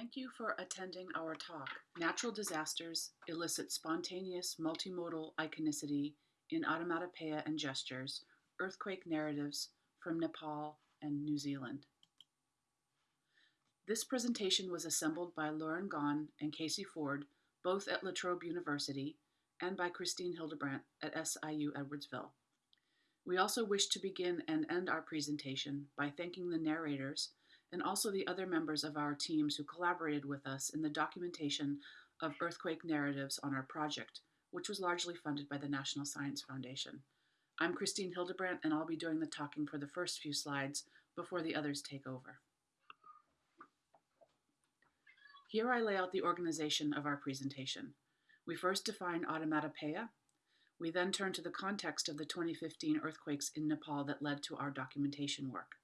Thank you for attending our talk, Natural Disasters Elicit Spontaneous Multimodal Iconicity in Onomatopoeia and Gestures, Earthquake Narratives from Nepal and New Zealand. This presentation was assembled by Lauren Gawne and Casey Ford, both at La Trobe University, and by Kristine Hildebrandt at SIU Edwardsville. We also wish to begin and end our presentation by thanking the narrators and also the other members of our teams who collaborated with us in the documentation of earthquake narratives on our project, which was largely funded by the National Science Foundation. I'm Kristine Hildebrandt, and I'll be doing the talking for the first few slides before the others take over. Here I lay out the organization of our presentation. We first define onomatopoeia. We then turn to the context of the 2015 earthquakes in Nepal that led to our documentation work.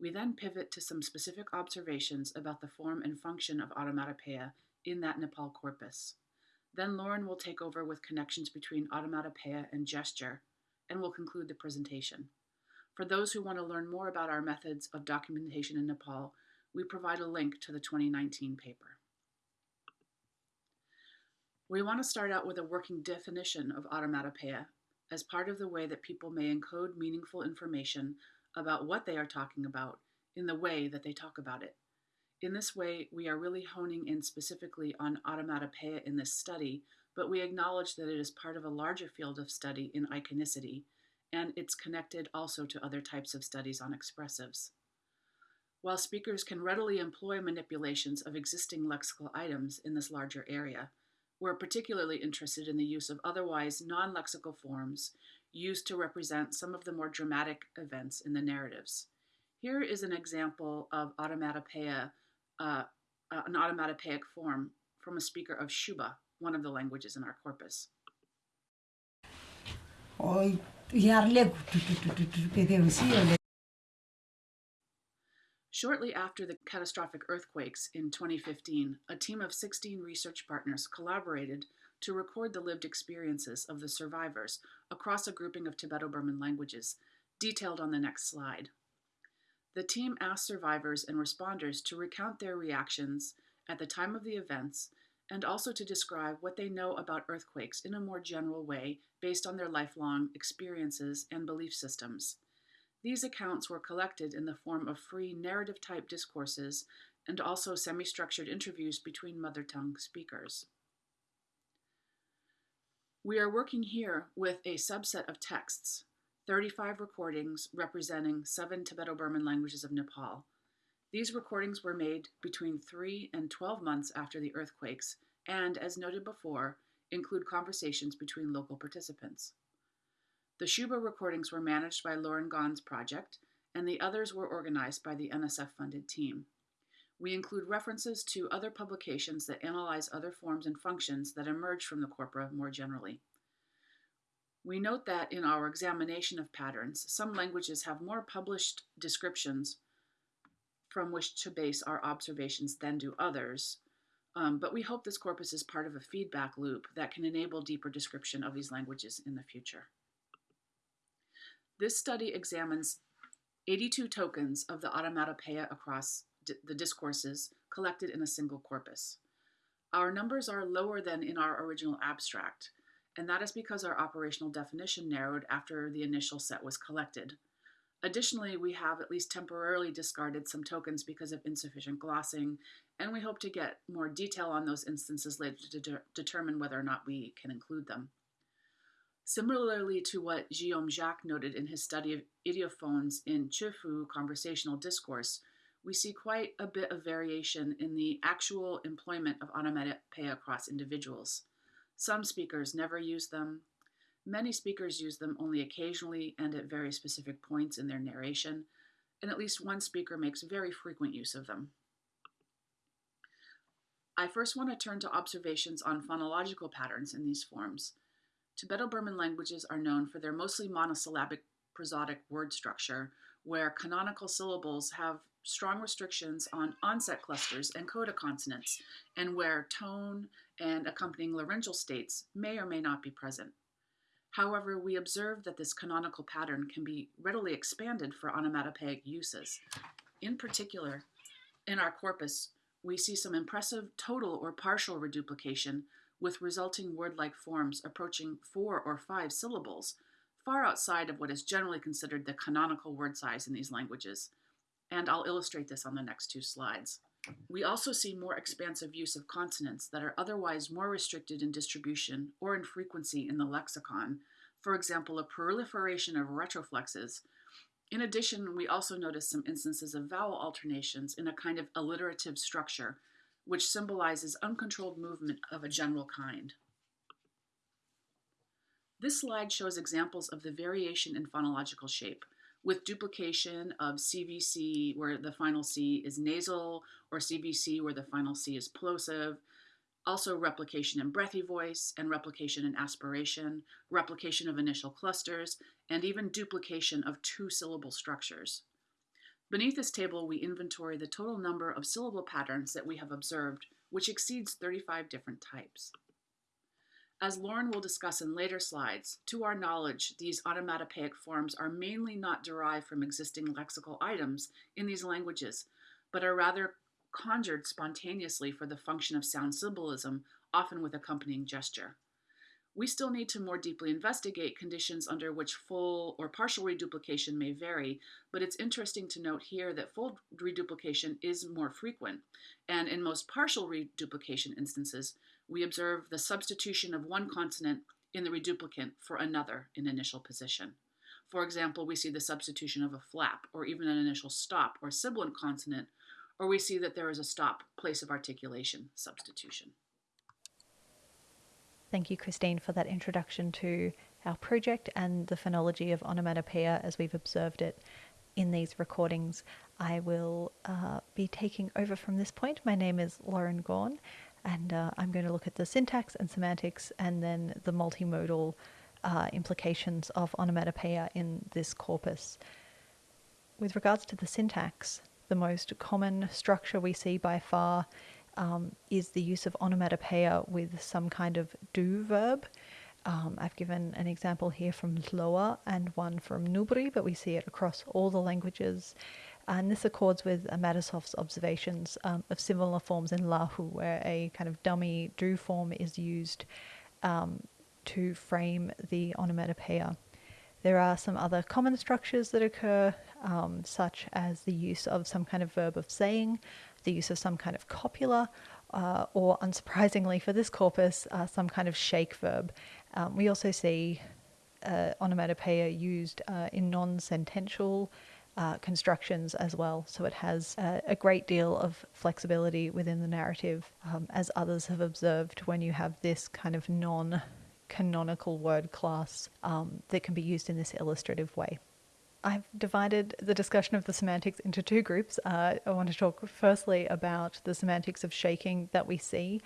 We then pivot to some specific observations about the form and function of onomatopoeia in that Nepal corpus. Then Lauren will take over with connections between onomatopoeia and gesture, and will conclude the presentation. For those who want to learn more about our methods of documentation in Nepal, we provide a link to the 2019 paper. We want to start out with a working definition of onomatopoeia as part of the way that people may encode meaningful information about what they are talking about in the way that they talk about it. In this way, we are really honing in specifically on onomatopoeia in this study, but we acknowledge that it is part of a larger field of study in iconicity, and it's connected also to other types of studies on expressives. While speakers can readily employ manipulations of existing lexical items in this larger area, we're particularly interested in the use of otherwise non lexical forms used to represent some of the more dramatic events in the narratives. Here is an example of onomatopoeia, uh, uh, an onomatopoeic form from a speaker of Syuba, one of the languages in our corpus. Shortly after the catastrophic earthquakes in 2015, a team of 16 research partners collaborated to record the lived experiences of the survivors across a grouping of Tibeto Burman languages, detailed on the next slide. The team asked survivors and responders to recount their reactions at the time of the events and also to describe what they know about earthquakes in a more general way based on their lifelong experiences and belief systems. These accounts were collected in the form of free narrative type discourses and also semi structured interviews between mother tongue speakers. We are working here with a subset of texts, 35 recordings representing seven Tibeto Burman languages of Nepal. These recordings were made between 3 and 12 months after the earthquakes and, as noted before, include conversations between local participants. The Syuba recordings were managed by Lauren Gawne's project, and the others were organized by the NSF funded team. We include references to other publications that analyze other forms and functions that emerge from the corpora more generally. We note that in our examination of patterns, some languages have more published descriptions from which to base our observations than do others, um, but we hope this corpus is part of a feedback loop that can enable deeper description of these languages in the future. This study examines 82 tokens of the onomatopoeia across the discourses collected in a single corpus. Our numbers are lower than in our original abstract, and that is because our operational definition narrowed after the initial set was collected. Additionally, we have at least temporarily discarded some tokens because of insufficient glossing, and we hope to get more detail on those instances later to de determine whether or not we can include them. Similarly to what Guillaume Jacques noted in his study of ideophones in Japhug conversational discourse, we see quite a bit of variation in the actual employment of onomatopoeia across individuals. Some speakers never use them. Many speakers use them only occasionally and at very specific points in their narration, and at least one speaker makes very frequent use of them. I first want to turn to observations on phonological patterns in these forms. Tibeto-Burman languages are known for their mostly monosyllabic prosodic word structure, where canonical syllables have strong restrictions on onset clusters and coda consonants, and where tone and accompanying laryngeal states may or may not be present. However, we observe that this canonical pattern can be readily expanded for onomatopoeic uses. In particular, in our corpus, we see some impressive total or partial reduplication with resulting word like forms approaching four or five syllables, far outside of what is generally considered the canonical word size in these languages. And I'll illustrate this on the next two slides. We also see more expansive use of consonants that are otherwise more restricted in distribution or in frequency in the lexicon. For example, a proliferation of retroflexes. In addition, we also notice some instances of vowel alternations in a kind of alliterative structure, which symbolizes uncontrolled movement of a general kind. This slide shows examples of the variation in phonological shape, with duplication of CVC where the final C is nasal, or CVC where the final C is plosive, also replication in breathy voice and replication in aspiration, replication of initial clusters, and even duplication of two syllable structures. Beneath this table, we inventory the total number of syllable patterns that we have observed, which exceeds 35 different types. As Lauren will discuss in later slides, to our knowledge, these onomatopoeic forms are mainly not derived from existing lexical items in these languages, but are rather conjured spontaneously for the function of sound symbolism, often with accompanying gesture. We still need to more deeply investigate conditions under which full or partial reduplication may vary, but it's interesting to note here that full reduplication is more frequent, and in most partial reduplication instances, we observe the substitution of one consonant in the reduplicant for another in initial position. For example, we see the substitution of a flap or even an initial stop or sibilant consonant, or we see that there is a stop, place of articulation substitution. Thank you, Kristine, for that introduction to our project and the phonology of onomatopoeia as we've observed it in these recordings. I will uh, be taking over from this point. My name is Lauren Gawne, and uh, I'm going to look at the syntax and semantics and then the multimodal uh, implications of onomatopoeia in this corpus. With regards to the syntax, the most common structure we see by far um, is the use of onomatopoeia with some kind of do verb. Um, I've given an example here from Lowa and one from Nubri, but we see it across all the languages. And this accords with Matisoff's observations um, of similar forms in Lahu, where a kind of dummy do form is used um, to frame the onomatopoeia. There are some other common structures that occur, um, such as the use of some kind of verb of saying, the use of some kind of copula, uh, or unsurprisingly for this corpus, uh, some kind of shake verb. Um, we also see uh, onomatopoeia used uh, in non sentential uh, constructions as well. So it has a, a, great deal of flexibility within the narrative, um, as others have observed when you have this kind of non canonical word class um, that can be used in this illustrative way. I've divided the discussion of the semantics into two groups. Uh, I want to talk firstly about the semantics of shaking that we see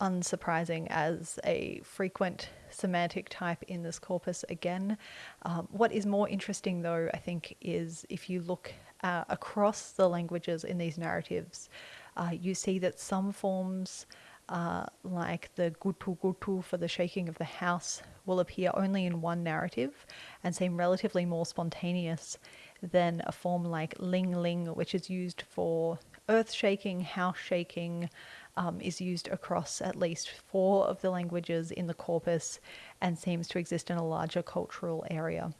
unsurprising as a frequent semantic type in this corpus again. Um, what is more interesting, though, I think, is if you look uh, across the languages in these narratives, uh, you see that some forms, uh, like the gutu gutu for the shaking of the house, will appear only in one narrative and seem relatively more spontaneous than a form like ling ling, which is used for earth shaking, house shaking, um, is used across at least four of the languages in the corpus and seems to exist in a larger cultural area.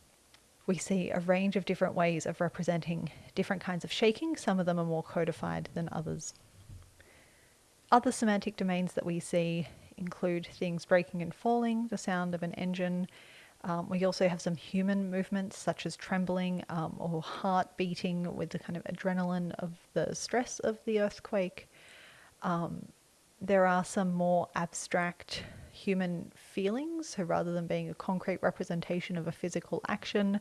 We see a range of different ways of representing different kinds of shaking. Some of them are more codified than others. Other semantic domains that we see include things breaking and falling, the sound of an engine. Um, we also have some human movements such as trembling um, or heart beating with the kind of adrenaline of the stress of the earthquake. Um, there are some more abstract human feelings. So rather than being a concrete representation of a physical action,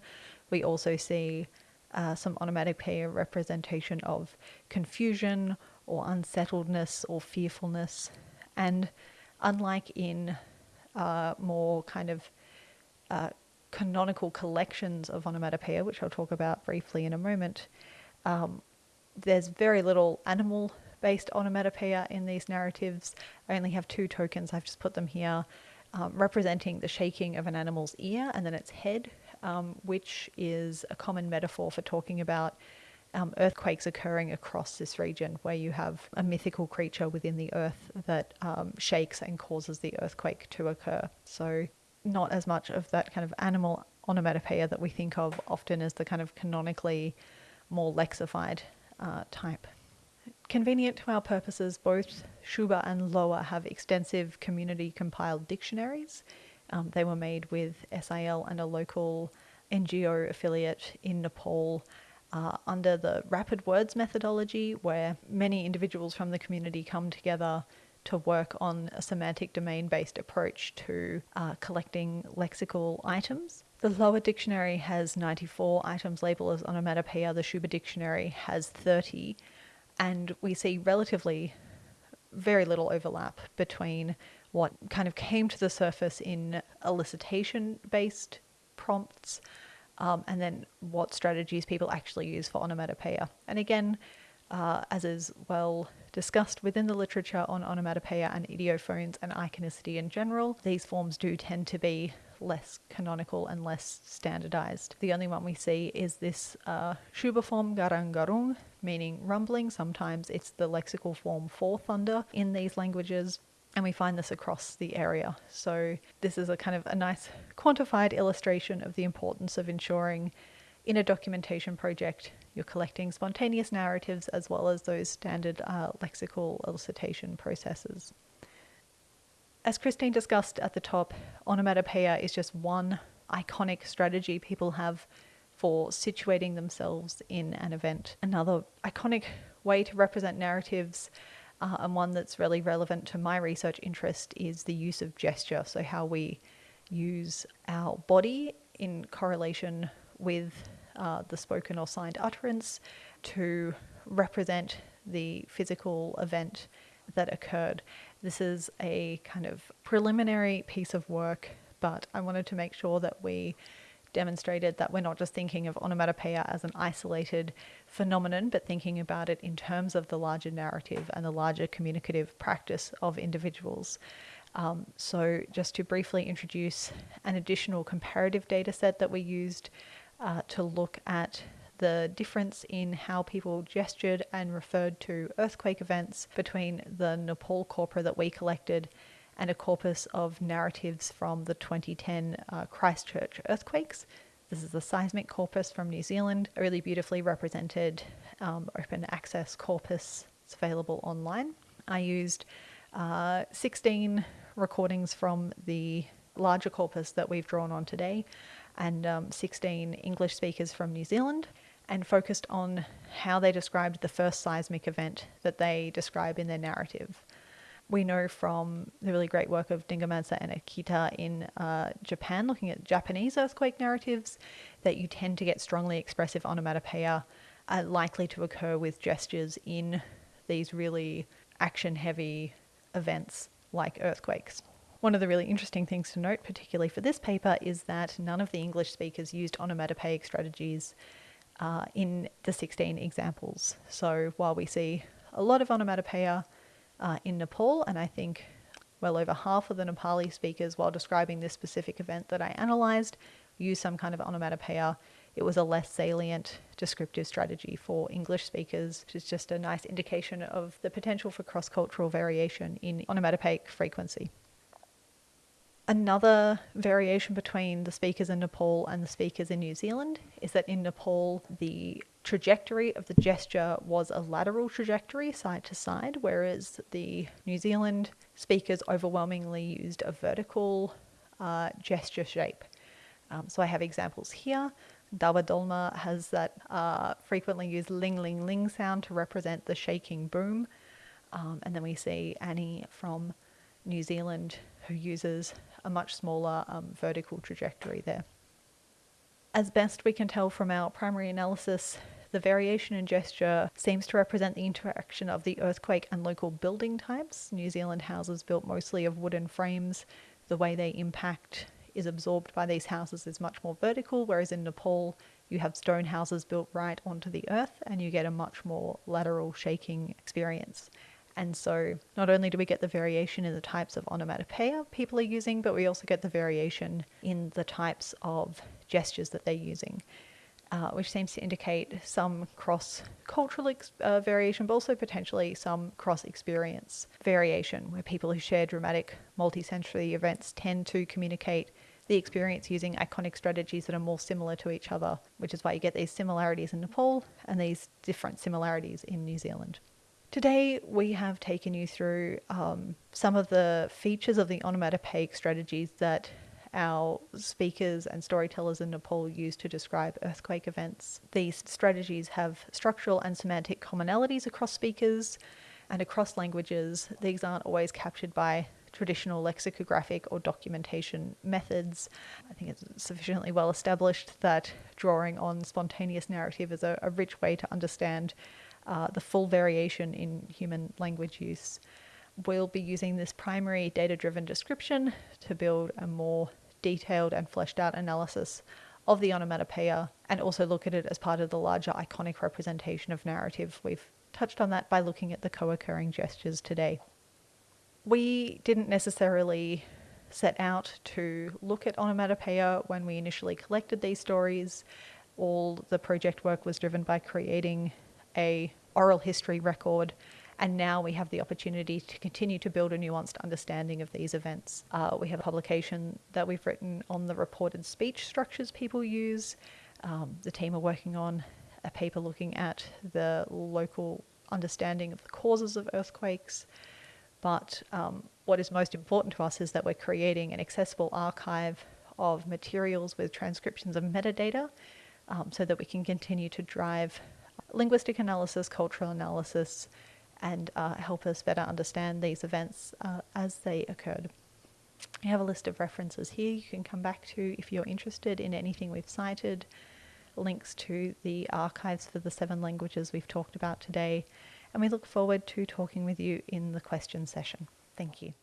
we also see uh, some onomatopoeia representation of confusion or unsettledness or fearfulness. And unlike in uh, more kind of uh, canonical collections of onomatopoeia, which I'll talk about briefly in a moment, um, there's very little animal based on onomatopoeia in these narratives. I only have two tokens, I've just put them here, um, representing the shaking of an animal's ear and then its head, um, which is a common metaphor for talking about um, earthquakes occurring across this region where you have a mythical creature within the earth that um, shakes and causes the earthquake to occur. So, not as much of that kind of animal onomatopoeia that we think of often as the kind of canonically more lexified uh, type. Convenient to our purposes, both Syuba and Lowa have extensive community compiled dictionaries. Um, they were made with SIL and a local NGO affiliate in Nepal uh, under the rapid words methodology, where many individuals from the community come together to work on a semantic domain based approach to uh, collecting lexical items. The Lowa dictionary has 94 items labeled as onomatopoeia, the Syuba dictionary has 30, and we see relatively very little overlap between what kind of came to the surface in elicitation based prompts um, and then what strategies people actually use for onomatopoeia. And again, uh, as is well discussed within the literature on onomatopoeia and ideophones and iconicity in general, these forms do tend to be less canonical and less standardized. The only one we see is this uh, Syuba form garanggarung, meaning rumbling. Sometimes it's the lexical form for thunder in these languages and we find this across the area. So this is a kind of a nice quantified illustration of the importance of ensuring in a documentation project you're collecting spontaneous narratives as well as those standard uh, lexical elicitation processes. As Kristine discussed at the top, onomatopoeia is just one iconic strategy people have for situating themselves in an event. Another iconic way to represent narratives uh, and one that's really relevant to my research interest is the use of gesture. So, how we use our body in correlation with uh, the spoken or signed utterance to represent the physical event that occurred. This is a kind of preliminary piece of work, but I wanted to make sure that we demonstrated that we're not just thinking of onomatopoeia as an isolated phenomenon, but thinking about it in terms of the larger narrative and the larger communicative practice of individuals. Um, so, just to briefly introduce an additional comparative data set that we used uh, to look at the difference in how people gestured and referred to earthquake events between the Nepal corpora that we collected and a corpus of narratives from the 2010 uh, Christchurch earthquakes. This is the seismic corpus from New Zealand, a really beautifully represented um, open access corpus. It's available online. I used uh, 16 recordings from the larger corpus that we've drawn on today and um, 16 English speakers from New Zealand and focused on how they described the first seismic event that they describe in their narrative we know from the really great work of Dingemanse and Akita in uh, Japan, looking at Japanese earthquake narratives, that you tend to get strongly expressive onomatopoeia uh, likely to occur with gestures in these really action heavy events like earthquakes. One of the really interesting things to note, particularly for this paper, is that none of the English speakers used onomatopoeic strategies uh, in the 16 examples. So while we see a lot of onomatopoeia, uh, in Nepal, and I think well over half of the Nepali speakers, while describing this specific event that I analysed, use some kind of onomatopoeia. It was a less salient descriptive strategy for English speakers, which is just a nice indication of the potential for cross cultural variation in onomatopoeic frequency. Another variation between the speakers in Nepal and the speakers in New Zealand is that in Nepal, the trajectory of the gesture was a lateral trajectory, side to side, whereas the New Zealand speakers overwhelmingly used a vertical uh, gesture shape. Um, so I have examples here. Dawa Dolma has that uh, frequently used ling ling ling sound to represent the shaking boom. Um, and then we see Annie from New Zealand who uses a much smaller um, vertical trajectory there. As best we can tell from our primary analysis, the variation in gesture seems to represent the interaction of the earthquake and local building types. New Zealand houses built mostly of wooden frames, the way they impact is absorbed by these houses is much more vertical, whereas in Nepal, you have stone houses built right onto the earth and you get a much more lateral shaking experience. And so, not only do we get the variation in the types of onomatopoeia people are using, but we also get the variation in the types of gestures that they're using. uh, which seems to indicate some cross cultural uh, variation, but also potentially some cross experience variation, where people who share dramatic multi sensory events tend to communicate the experience using iconic strategies that are more similar to each other, which is why you get these similarities in Nepal and these different similarities in New Zealand. Today, we have taken you through um, some of the features of the onomatopoeic strategies that our speakers and storytellers in Nepal use to describe earthquake events. These strategies have structural and semantic commonalities across speakers and across languages. These aren't always captured by traditional lexicographic or documentation methods. I think it's sufficiently well established that drawing on spontaneous narrative is a, a rich way to understand uh, the full variation in human language use. We'll be using this primary data driven description to build a more detailed and fleshed out analysis of the onomatopoeia and also look at it as part of the larger iconic representation of narrative. We've touched on that by looking at the co occurring gestures today. We didn't necessarily set out to look at onomatopoeia when we initially collected these stories. All the project work was driven by creating a oral history record and now we have the opportunity to continue to build a nuanced understanding of these events. Uh, we have a publication that we've written on the reported speech structures people use. Um, the team are working on a paper looking at the local understanding of the causes of earthquakes. But um, what is most important to us is that we're creating an accessible archive of materials with transcriptions of metadata um, so that we can continue to drive linguistic analysis, cultural analysis, and uh, help us better understand these events uh, as they occurred. I have a list of references here you can come back to if you're interested in anything we've cited, links to the archives for the seven languages we've talked about today, and we look forward to talking with you in the question session. Thank you.